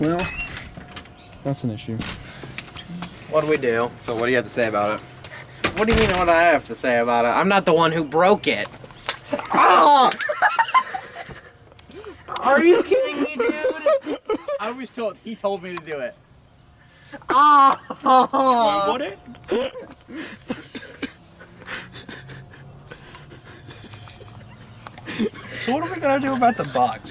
Well, that's an issue. What do we do? So what do you have to say about it? What do you mean what I have to say about it? I'm not the one who broke it. Ah! Are you kidding me, dude? I was told he told me to do it. Ah! What it? So what are we gonna do about the box?